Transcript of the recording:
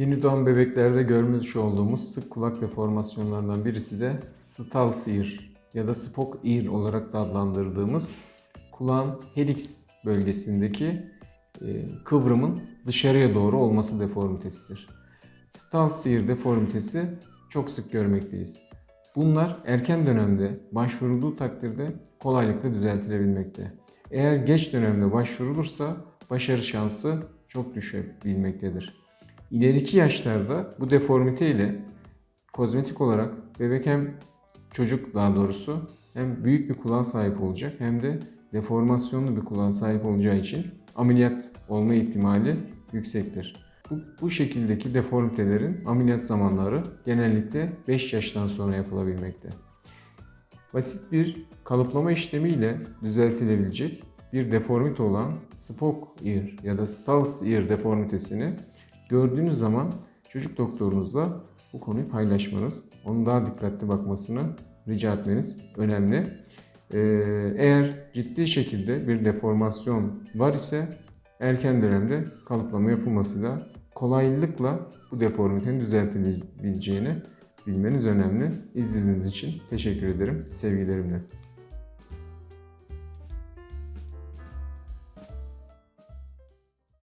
Yeni doğan bebeklerde görmüş olduğumuz sık kulak deformasyonlarından birisi de Stals ear ya da Spock ear olarak da adlandırdığımız kulağın helix bölgesindeki e, kıvrımın dışarıya doğru olması deformitesidir. Stals ear deformitesi çok sık görmekteyiz. Bunlar erken dönemde başvurulduğu takdirde kolaylıkla düzeltilebilmekte. Eğer geç dönemde başvurulursa başarı şansı çok düşebilmektedir. İleriki yaşlarda bu deformite ile kozmetik olarak bebek hem çocuk daha doğrusu hem büyük bir kulağa sahip olacak hem de deformasyonlu bir kulağa sahip olacağı için ameliyat olma ihtimali yüksektir. Bu, bu şekildeki deformitelerin ameliyat zamanları genellikle 5 yaştan sonra yapılabilmekte. Basit bir kalıplama işlemiyle düzeltilebilecek bir deformite olan Spock ear ya da Stals ear deformitesini gördüğünüz zaman çocuk doktorunuzla bu konuyu paylaşmanız, onun daha dikkatli bakmasını rica etmeniz önemli. Ee, eğer ciddi şekilde bir deformasyon var ise erken dönemde kalıplama yapılmasıyla kolaylıkla bu deformitenin düzeltilebileceğini bilmeniz önemli. İzlediğiniz için teşekkür ederim. Sevgilerimle.